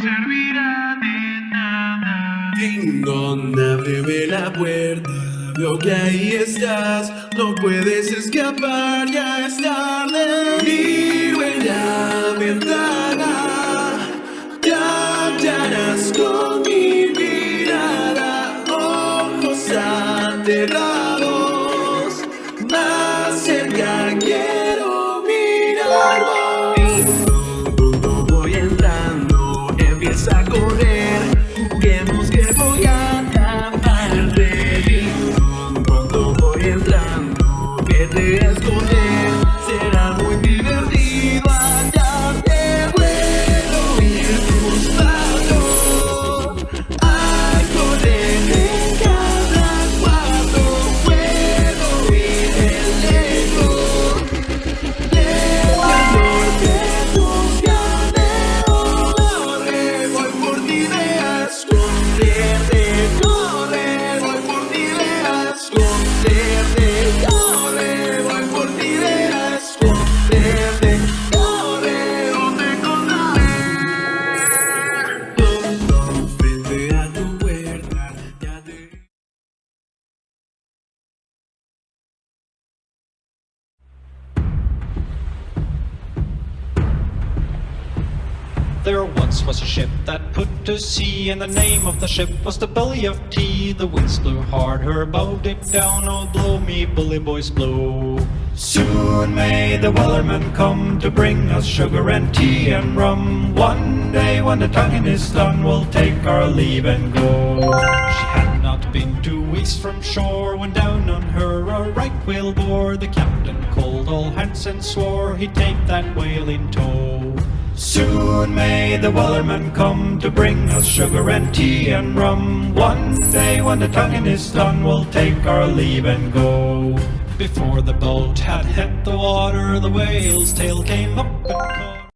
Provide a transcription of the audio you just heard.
servirá de nada. Ding dong, ábreme la puerta. Veo que ahí estás, no puedes escapar, ya es tarde. Miro en la ventana, cambiarás con mi mirada, ojos cerrados, poder esconder. There once was a ship that put to sea, and the name of the ship was the Billy of Tea. The winds blew hard, her bow dipped down. Oh, blow me, bully boys, blow. Soon may the Wellerman come to bring us sugar and tea and rum. One day when the tonguing is done, we'll take our leave and go. She had not been two weeks from shore when down on her a right whale bore. The captain called all hands and swore he'd take that whale in tow. Soon may the Wellerman come to bring us sugar and tea and rum. One day when the tonguing is done, we'll take our leave and go. Before the boat had hit the water, the whale's tail came up